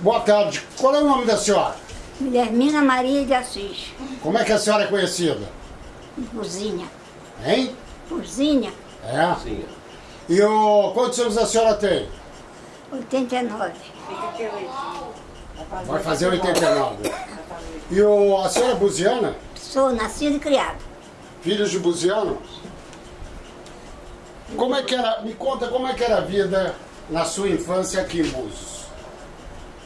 Boa tarde. Qual é o nome da senhora? Guilhermina Maria de Assis. Como é que a senhora é conhecida? Cozinha. Hein? Cozinha. É? Sim. E o... quantos anos a senhora tem? 89. Vai fazer 89. E o... a senhora é buziana? Sou nascido e criado. Filhos de buziano? Como é que era... Me conta como é que era a vida na sua infância aqui em Búzios.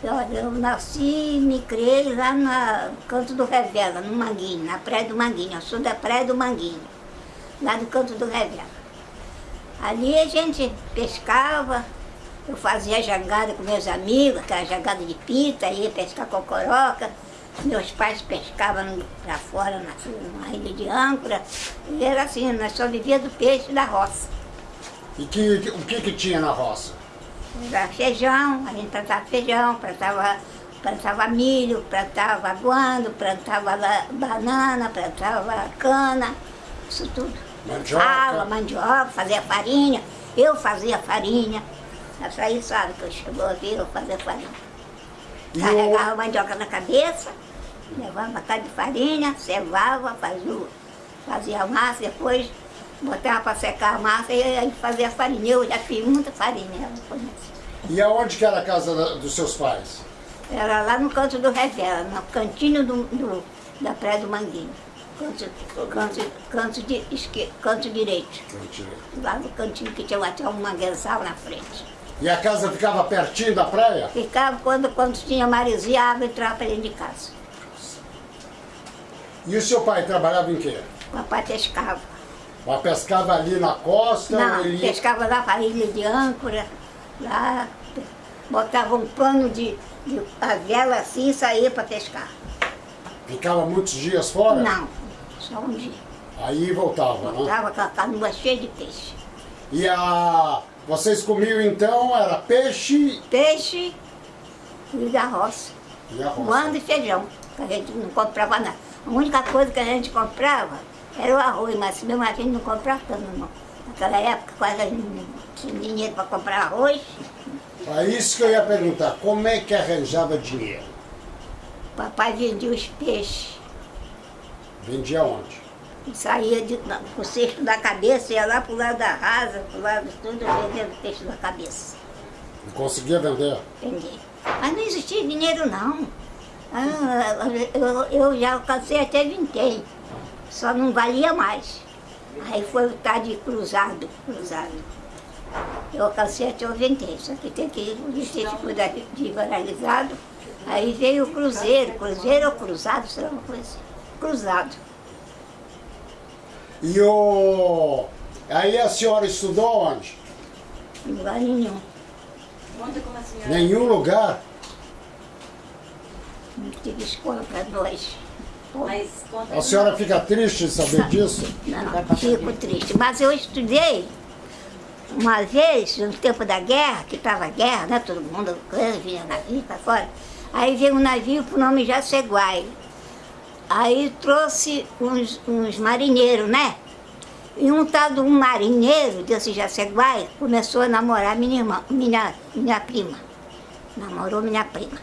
Eu nasci e me criei lá no Canto do Revela, no Manguinho, na Praia do Manguinho. Eu sou da Praia do Manguinho, lá no Canto do Revela. Ali a gente pescava, eu fazia jangada com meus amigos, aquela jangada de pita, ia pescar cocoroca. Meus pais pescavam para fora, na, na ilha de âncora. E era assim, nós só vivíamos do peixe da roça. E que, o que, que tinha na roça? Era feijão, a gente plantava feijão, plantava, plantava milho, plantava guando, plantava banana, plantava cana, isso tudo. Mandioca. Fala, mandioca, fazia farinha, eu fazia farinha. Essa aí sabe que eu chegou a ver eu fazia farinha. Carregava a mandioca na cabeça, levava uma cara de farinha, cevava, fazia, fazia massa, depois botava para secar a massa e aí fazia farinha. Eu já fiz muita farinha, conhece. E aonde que era a casa da- dos seus pais? Era lá no canto do Revela, no cantinho do, do- da Praia do Manguinho. Canto, canto, canto, de esquerdo, canto direito. Lá no cantinho que tinha até um manguezal na frente. E a casa ficava pertinho da praia? Ficava quando, quando tinha maresia, a água entrava para dentro de casa. E o seu pai trabalhava em quê? O papai pescava. Mas pescava ali na costa? Não, ele... pescava lá para a ilha de âncora, lá, botava um pano de, de a vela assim e saía para pescar. Ficava muitos dias fora? Não, só um dia. Aí voltava, né? Estava com a canoa cheia de peixe. E a... vocês comiam então, era peixe Peixe e da roça. e arroz. Guando e feijão, que a gente não comprava nada. A única coisa que a gente comprava era o arroz, mas mesmo a gente não comprava tanto não. Naquela época quase a gente não tinha dinheiro para comprar arroz. É isso que eu ia perguntar, como é que arranjava dinheiro? Papai vendia os peixes. Vendia onde? Saía de, com o cesto da cabeça, ia lá pro lado da rasa, pro lado de tudo, vendendo peixe da cabeça. Não conseguia vender? Vender. Mas não existia dinheiro não. Ah, eu, eu já alcancei até vintém, só não valia mais. Aí foi o tal de cruzado, cruzado. Eu alcancei até o vintém, só que tem que o distrito cuidar de liberalizado. Aí veio o cruzeiro, cruzeiro ou cruzado, sei lá uma coisa assim. Cruzado. E o... Aí a senhora estudou onde? Em lugar nenhum. Conta como a senhora... Nenhum lugar? Não tive escola para nós. Mas A senhora fica triste de saber disso? Não, fico triste. Mas eu estudei uma vez, no tempo da guerra, que estava guerra, né? Todo mundo vinha navio para fora. Aí veio um navio por nome Jaceguai. Aí trouxe uns, uns marinheiros, né? E um tal de um marinheiro desse Jaceguai começou a namorar minha irmã, minha, minha prima. Namorou minha prima.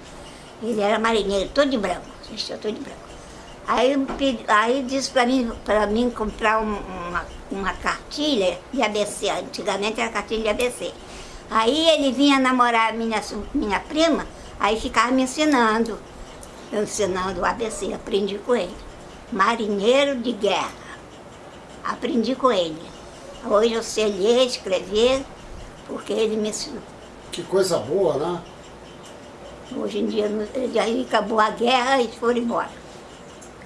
Ele era marinheiro, todo de branco, vestia todo de branco. Aí, aí disse para mim, mim comprar um- uma, uma cartilha de ABC, antigamente era cartilha de ABC. Aí ele vinha namorar minha, minha prima, aí ficava me ensinando, eu ensinando o ABC, aprendi com ele. Marinheiro de guerra, aprendi com ele. Hoje eu sei ler, escrever, porque ele me ensinou. Que coisa boa, né? Hoje em dia, aí acabou a guerra e foram embora.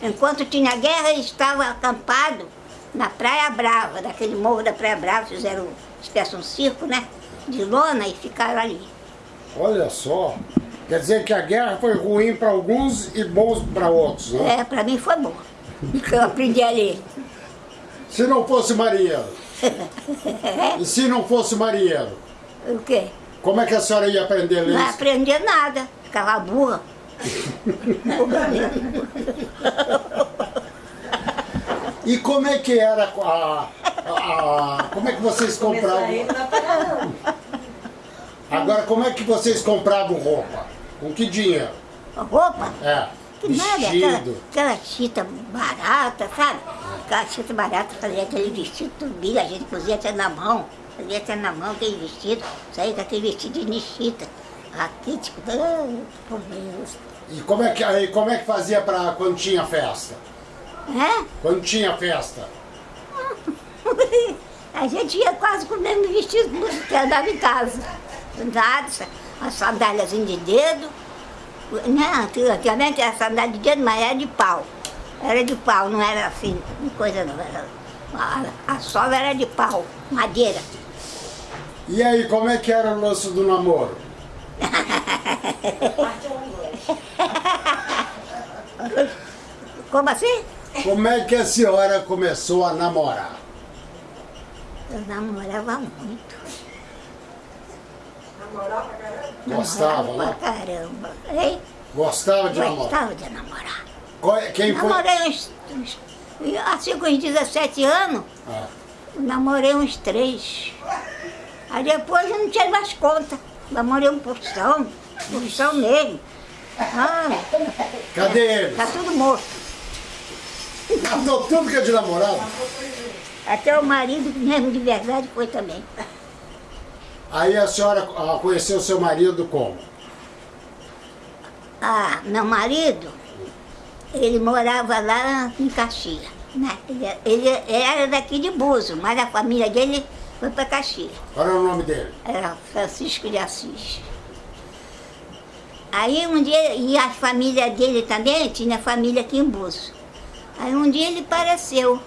Enquanto tinha guerra, eles estavam acampados na Praia Brava, daquele morro da Praia Brava, fizeram espécie um circo, né? De lona e ficaram ali. Olha só. Quer dizer que a guerra foi ruim para alguns e bons para outros, né? É, para mim foi bom. porque Eu aprendi a ler. Se não fosse marinheiro. E se não fosse marinheiro? O quê? Como é que a senhora ia aprender a ler Não aprendia nada, ficava burra. E como é que era a, a- a- como é que vocês compravam? Agora como é que vocês compravam roupa? Com que dinheiro? Roupa? É. Que nada, aquela, Vestido. aquela chita barata, sabe? Aquela chita barata, fazia aquele vestido turbinho, a gente fazia até na mão, fazia até na mão aquele vestido, saía com aquele vestido de chita. Aqui, tipo, ah, por Deus. E como é que, aí, como é que fazia pra, quando tinha festa? É? Quando tinha festa? A gente ia quase com o mesmo vestido que andava em casa. Nada, as sandálias de dedo. Não, antigamente era sandália de dedo, mas era de pau. Era de pau, não era assim, coisa não. Era, a, a sola era de pau, madeira. E aí, como é que era o lance do namoro? Como assim? Como é que a senhora começou a namorar? Eu namorava muito. Gostava, namorava né? pra caramba. Hein? Gostava de namorar? Gostava de namorar. Qual é- Quem foi? Namorei uns, uns. Assim com uns 17 anos, Ah, namorei uns três. Aí depois eu não tinha mais conta. Namorei um porção, porção mesmo. Ah, cadê ele? tá tudo morto. Matou tudo que é de namorado? Até o marido mesmo de verdade foi também. Aí a senhora ah, conheceu seu marido como? Ah, meu marido, ele morava lá em Caxias. Né? Ele, ele era daqui de Buzo, mas a família dele foi para Caxias. Qual era o nome dele? Era Francisco de Assis. Aí um dia, e a família dele também, tinha família aqui em Buzo. Aí um dia ele apareceu.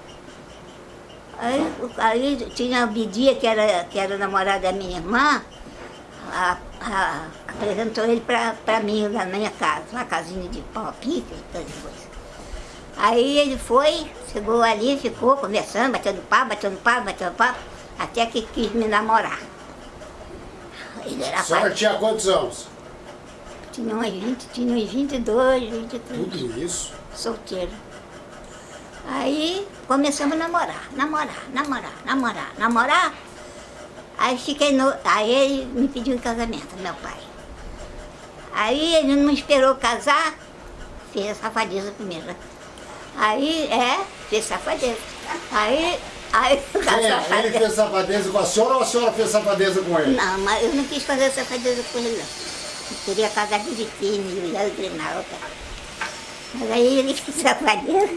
Aí, aí tinha a Bidia, que era, que era namorada da minha irmã, a- a- apresentou ele para mim na minha casa, uma casinha de pau e as coisas. Aí ele foi, chegou ali, ficou conversando, batendo papo, batendo papo, batendo papo, até que quis me namorar. Ele era pai, tinha quantos anos? Tinha uns 20, tinha uns 22, 23 Tudo isso? solteiro. Aí começamos a namorar, namorar, namorar, namorar, namorar. Aí fiquei no. Aí ele me pediu em casamento, meu pai. Aí ele não esperou casar, fez a safadeza primeiro. Aí, é, fez safadeza. Aí, aí é? Ele fez safadeza com a senhora ou a senhora fez safadeza com ele? Não, mas eu não quis fazer safadeza com ele, não. Eu queria casar direitinho, e eu ia treinar outra. Mas aí ele fez safadeza.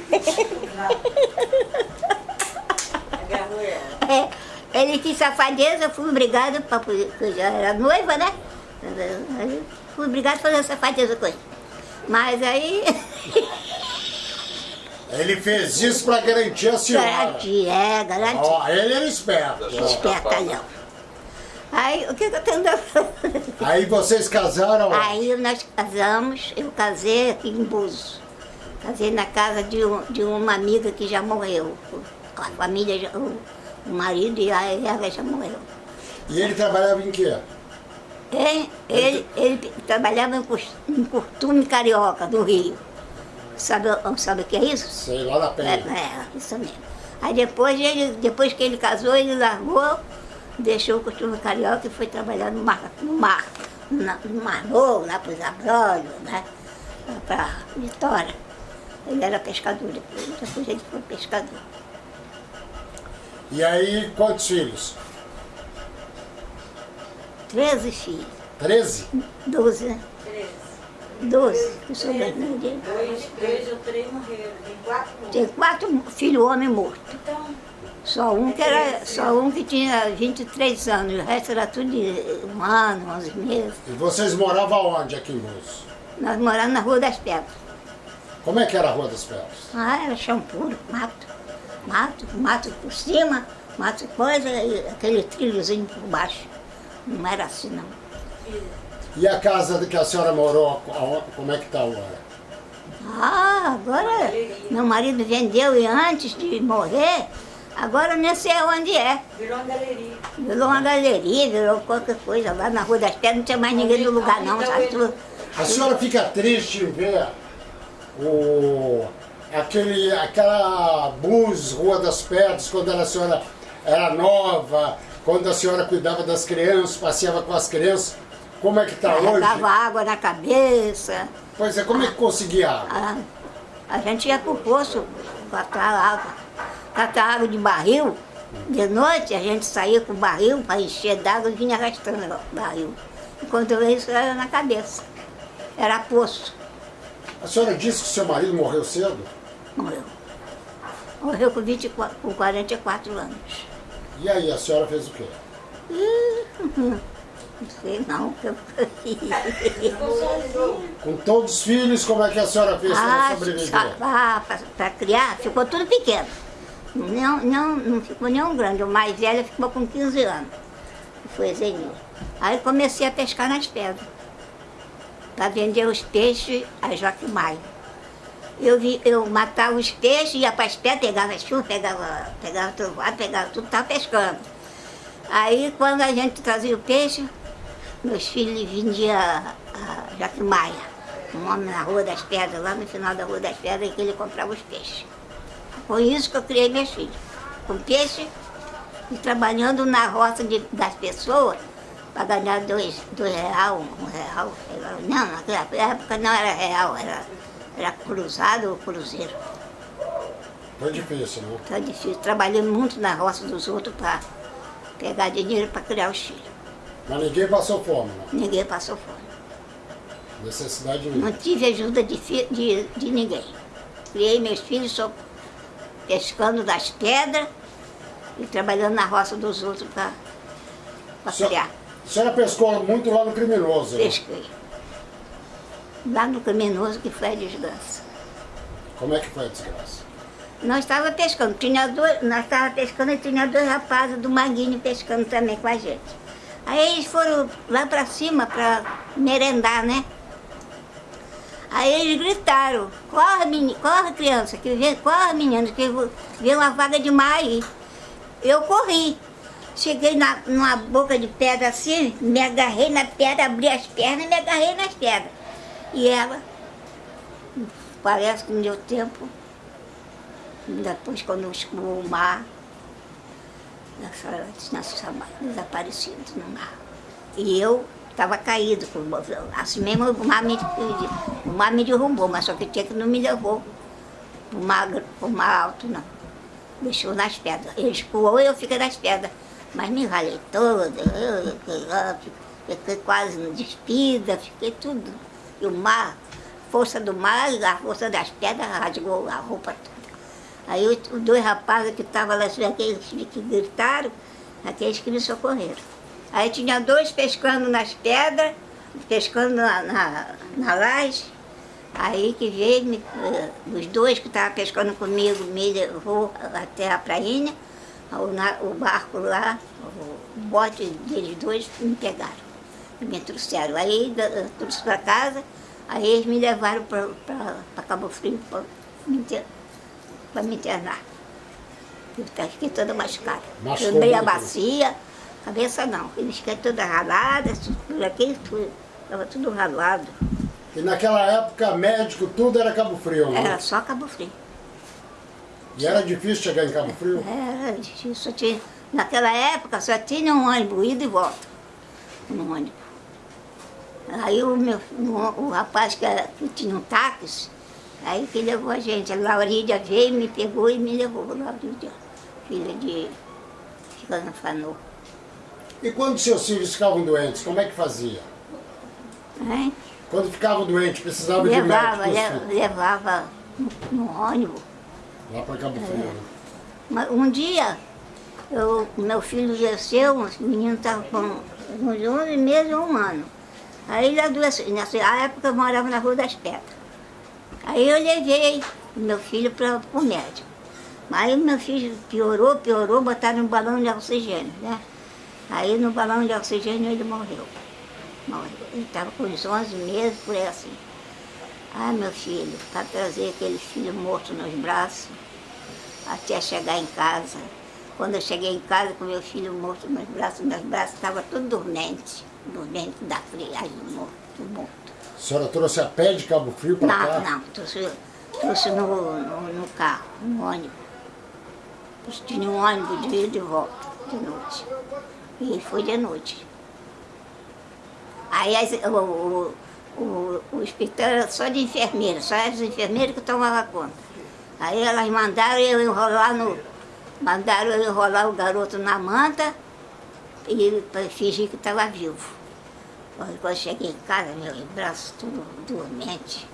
É, ele quis safadeza, eu fui obrigada, pra, porque eu já era noiva, né? Aí Fui obrigada a fazer safadeza com ele. Mas aí, Ele fez isso pra garantir a senhora. garanti, é, garanti. Ó, ele era esperto. Espertalhão. Aí, o que que eu tenho a fazer? Aí vocês casaram? Aí nós casamos, eu casei aqui em Buzo. Casei na casa de, um- de uma amiga que já morreu. A família, já- o, o marido e a ela já morreu. E ele trabalhava em quê? Ele, ele, ele trabalhava em em Curtume Carioca, do Rio. Sabe, sabe o que é isso? Sei lá na É, Penha. é, isso mesmo. Aí depois, ele, depois que ele casou, ele largou, deixou o costume carioca e foi trabalhar no mar, no mar, na- no mar novo, lá para os abrolhos, né? Para Vitória. Ele era pescador depois, depois ele foi pescador. E aí, quantos filhos? Treze filhos, Treze? doze, né? Três. Doze, que dele. Dois, dois ou três morreram. Tem quatro morreram. Tem quatro filhos homens mortos. Então, Só um que era, só um que tinha 23 anos, o resto era tudo de um ano, 11 meses. E vocês moravam onde aqui em Búzios? Nós moramos na Rua das Pedras. Como é que era a Rua das Pedras? Ah, era chão puro, mato. Mato, mato por cima, mato coisa e aquele trilhozinho por baixo. Não era assim não. E a casa que a senhora morou, como é que está agora? Ah, agora meu marido vendeu e antes de morrer, agora eu nem sei onde é. virou uma galeria. Virou uma galeria, virou qualquer coisa. Lá na Rua das Pedras não tinha mais ninguém no lugar não, sabe? Tudo- A senhora fica triste em ver o, aquele, aquela bus Rua das Pedras, quando a senhora era nova, quando a senhora cuidava das crianças, passeava com as crianças. Como é que tá hoje? Dava água na cabeça. Pois é, como é que conseguia água? A, a gente ia pro poço catar água. Catar água de barril. De noite a gente saía com o barril para encher d'água e vinha arrastando o barril. Enquanto isso era na cabeça. Era poço. A senhora disse que seu marido morreu cedo? Morreu. Morreu com, 24, com 44 anos. E aí, a senhora fez o quê? Não sei não o que eu. Com todos os filhos, como é que a senhora fez para Ah, sobreviver? para criar, ficou tudo pequeno. Não, não, não ficou nenhum grande. O mais velho ficou com 15 anos. Foi Zenil. Aí comecei a pescar nas pedras. Para vender os peixes a Joaquim Maio. Eu, vi, eu matava os peixes, ia para as pedras, pegava chuva, pegava, pegava trovoado, pegava tudo, estava pescando. Aí quando a gente trazia o peixe, meus filhos vendiam a Joaquim Maia, um homem na Rua das Pedras, lá no final da Rua das Pedras, que ele comprava os peixes. Foi isso que eu criei meus filhos, com peixe e trabalhando na roça de, das pessoas para ganhar dois, dois real, um real. Não, naquela época não era real, era, era cruzado ou cruzeiro. Foi difícil, né? Tá difícil. Trabalhei muito na roça dos outros para pegar dinheiro para criar os filhos. Mas ninguém passou fome, né? Ninguém passou fome. Necessidade Não nenhuma. tive ajuda de, de, de ninguém. Criei meus filhos só pescando das pedras e trabalhando na roça dos outros para criar. A senhora pescou muito lá no criminoso, né? Pesquei. Lá no criminoso que foi a desgraça. Como é que foi a desgraça? Nós estávamos pescando, tinha dois, nós estávamos pescando e tinha dois rapazes do Manguinho pescando também com a gente. Aí eles foram lá para cima para merendar, né? Aí eles gritaram, corre menino, corre criança, que vem, corre menino, que vem uma vaga de mar aí. Eu corri. Cheguei na, numa boca de pedra assim, me agarrei na pedra, abri as pernas e me agarrei nas pedras. E ela, parece que não deu tempo, depois, quando escoou o mar, ela tinha desaparecido no mar. E eu estava caído, assim mesmo o mar, me, o mar me derrubou, mas só que tinha que não me levou para o mar, mar alto, não. Deixou nas pedras. Ele escoou e eu fiquei nas pedras. Mas me ralei toda, eu, eu fiquei quase despida, fiquei tudo. E o mar, força do mar, a força das pedras rasgou a roupa toda. Aí os dois rapazes que estavam lá, aqueles que gritaram, aqueles que me socorreram. Aí tinha dois pescando nas pedras, pescando na, na, na laje. Aí que veio, me, eh, os dois que estavam pescando comigo me levou até a prainha, o, na- o barco lá, o bote deles dois me pegaram, me trouxeram. Aí eu trouxe para casa, aí eles me levaram para Cabo Frio para me, inter- pra me internar. Eu fiquei- toda machucada. Meia muito? bacia, cabeça não. Eu fiquei toda ralada, por aqui tudo. Estava tudo ralado. E naquela época, médico, tudo era Cabo Frio, né? Era só Cabo Frio. E era difícil chegar em Cabo Frio? Era difícil. só tinha- naquela época só tinha um ônibus, ida e volta. Um ônibus. Aí o, meu, o, o rapaz que, era- que tinha um táxi, aí que levou a gente. A Laurídia veio, me pegou e me levou. Laurídia, filha de Chicana Fanô. E quando seus filhos ficavam doentes, como é que fazia? Hein? Quando ficavam doentes, precisavam de Levava, médico, le- levava no, ônibus. lá para Cabo Frio. né? Mas um dia, eu, meu filho desceu, o menino estava com uns 11 meses ou um ano. Aí ele adoeceu. Nessa época eu morava na Rua das Pedras. Aí eu levei meu filho para o médico. Aí meu filho piorou, piorou, botaram um balão de oxigênio, né? Aí no balão de oxigênio ele morreu. Morreu. Ele estava com uns 11 meses, por aí assim. Ah, meu filho, para trazer aquele filho morto nos braços, até chegar em casa. Quando eu cheguei em casa com meu filho morto nos braços, meus braços estavam tudo dormente, dormente da friagem, morto, morto. A senhora trouxe a pé de Cabo Frio para Não, cá? não, trouxe, trouxe no, no, no carro, no ônibus. Tinha um ônibus de ida e volta, de noite. E foi de noite. Aí as, o, o, o, o hospital era só de enfermeira, só as enfermeiras que tomavam conta. Aí elas mandaram eu enrolar no. Mandaram eu enrolar o garoto na manta e fingir que estava vivo. Quando eu cheguei em casa, meu braço tudo dormente.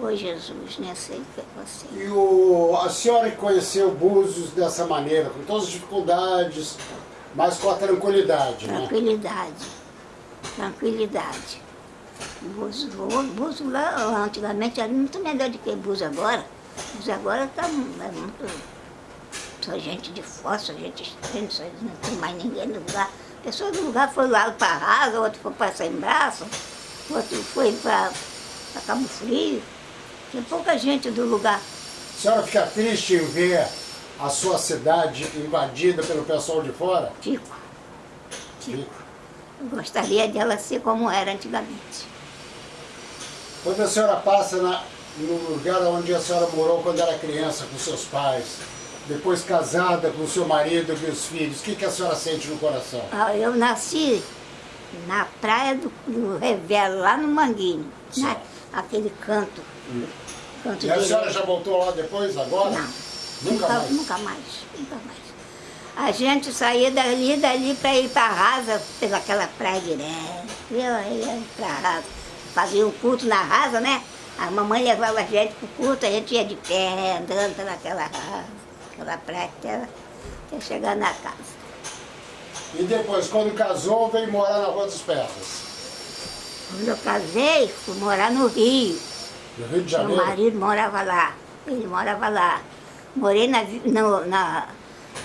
Ô Jesus, nem sei o que é você. E o, a senhora que conheceu Búzios dessa maneira, com todas as dificuldades, mas com a tranquilidade, né? Tranquilidade. Tranquilidade. Búzios, Búzios lá antigamente era muito melhor do que Búzios agora. Búzios agora está é muito. Só gente de fora, só gente estranha, só não tem mais ninguém no lugar. A pessoa do lugar foi lá para a Rasa, outro foi para Sem Braço, outro foi para Cabo Frio. Tem pouca gente do lugar. A senhora fica triste em ver a sua cidade invadida pelo pessoal de fora? Fico. Fico. Eu gostaria dela ser como era antigamente. Quando a senhora passa na, no lugar onde a senhora morou quando era criança com seus pais, depois casada com seu marido e os filhos, o que, que a senhora sente no coração? Ah, Eu nasci na praia do, do Revelo, lá no Manguinho, né? aquele canto. canto E a senhora já voltou lá depois, agora? Não. Nunca mais? Nunca mais, nunca mais. A gente saía dali, dali para ir para Rasa, pelaquela praia direto. Eu ia para Rasa. Fazia um culto na Rasa, né? A mamãe levava a gente pro culto, a gente ia de pé, andando pelaquela rasa, aquela praia até, até chegar na casa. E depois, quando casou, veio morar na Rua dos Pedras, Quando eu casei, fui morar no Rio. no Rio de Meu Janeiro. marido morava lá, ele morava lá. Morei na, no, na,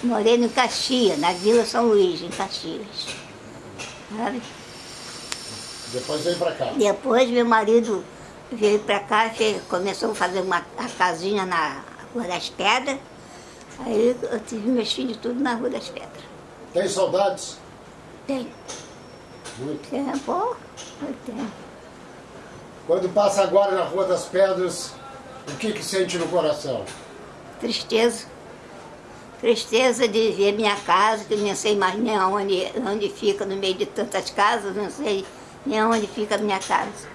morei no Caxias, na Vila São Luís, em Caxias. Sabe? Depois veio pra cá. Depois meu marido veio pra cá, começou a fazer uma a casinha na Rua das Pedras. Aí eu tive meus filhos tudo na Rua das Pedras. Tem saudades? Tem Muito. eu tenho. Quando passa agora na Rua das Pedras, o que que sente no coração? Tristeza. Tristeza de ver minha casa, que não sei mais nem onde, onde fica, no meio de tantas casas, não sei nem onde fica a minha casa.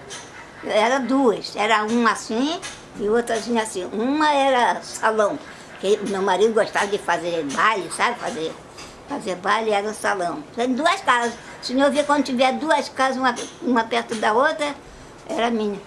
Era duas, era uma assim e outrazinha assim. Uma era salão, que meu marido gostava de fazer baile, sabe? Fazer, fazer baile era salão. Tem duas casas. Se não ver quando tiver duas casas, uma, uma perto da outra, era minha.